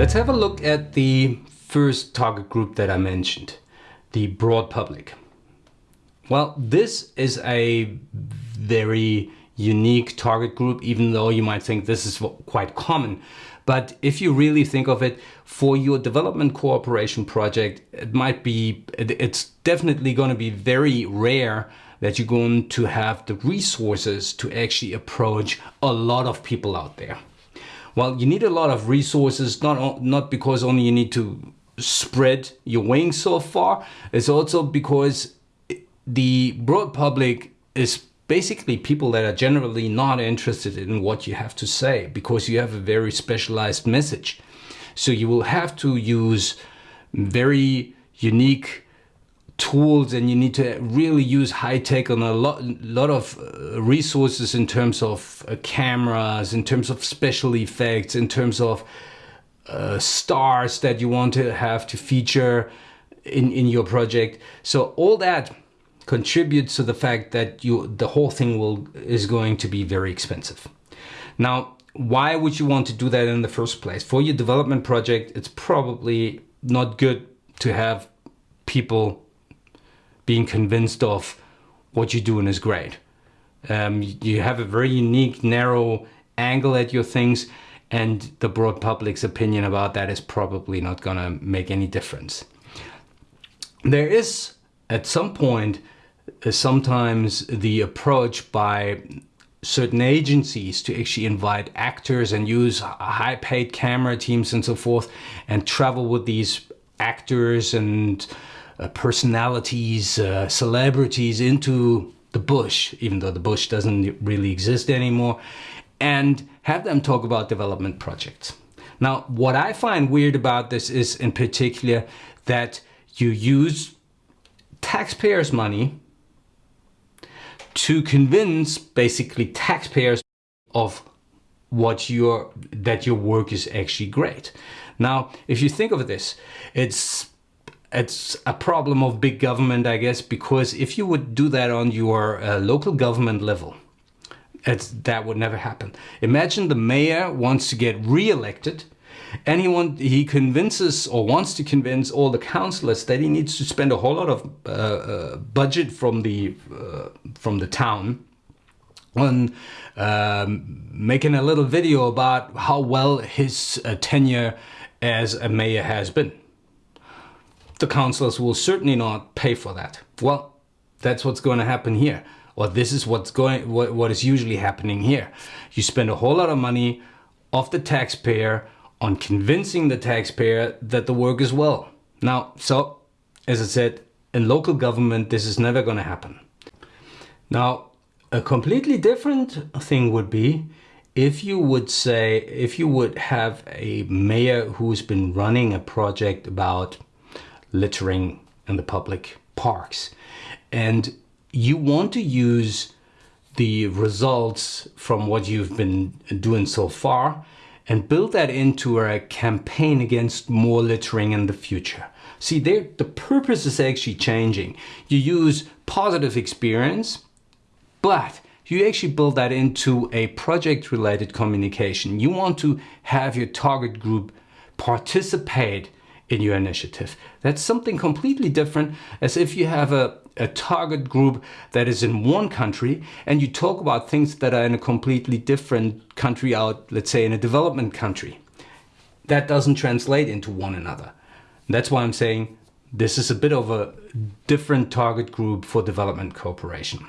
Let's have a look at the first target group that I mentioned, the broad public. Well, this is a very unique target group, even though you might think this is quite common. But if you really think of it, for your development cooperation project, it might be, it's definitely going to be very rare that you're going to have the resources to actually approach a lot of people out there. Well, you need a lot of resources, not, not because only you need to spread your wings so far, it's also because the broad public is basically people that are generally not interested in what you have to say because you have a very specialized message. So you will have to use very unique tools and you need to really use high tech on a lot, lot of uh, resources in terms of uh, cameras, in terms of special effects, in terms of uh, stars that you want to have to feature in, in your project. So all that contributes to the fact that you the whole thing will is going to be very expensive. Now, why would you want to do that in the first place? For your development project, it's probably not good to have people being convinced of what you're doing is great. Um, you have a very unique, narrow angle at your things and the broad public's opinion about that is probably not gonna make any difference. There is, at some point, uh, sometimes the approach by certain agencies to actually invite actors and use high paid camera teams and so forth and travel with these actors and uh, personalities, uh, celebrities into the bush, even though the bush doesn't really exist anymore, and have them talk about development projects. Now, what I find weird about this is in particular that you use taxpayers' money to convince basically taxpayers of what your that your work is actually great. Now, if you think of this, it's it's a problem of big government, I guess, because if you would do that on your uh, local government level, that would never happen. Imagine the mayor wants to get re-elected and he, want, he convinces or wants to convince all the councillors that he needs to spend a whole lot of uh, uh, budget from the, uh, from the town on um, making a little video about how well his uh, tenure as a mayor has been the councillors will certainly not pay for that. Well, that's what's going to happen here. Or this is what's going, what, what is usually happening here. You spend a whole lot of money off the taxpayer on convincing the taxpayer that the work is well. Now, so, as I said, in local government, this is never going to happen. Now, a completely different thing would be if you would say, if you would have a mayor who's been running a project about littering in the public parks. And you want to use the results from what you've been doing so far and build that into a campaign against more littering in the future. See, there, the purpose is actually changing. You use positive experience, but you actually build that into a project related communication. You want to have your target group participate in your initiative. That's something completely different as if you have a, a target group that is in one country and you talk about things that are in a completely different country out, let's say in a development country. That doesn't translate into one another. That's why I'm saying this is a bit of a different target group for development cooperation.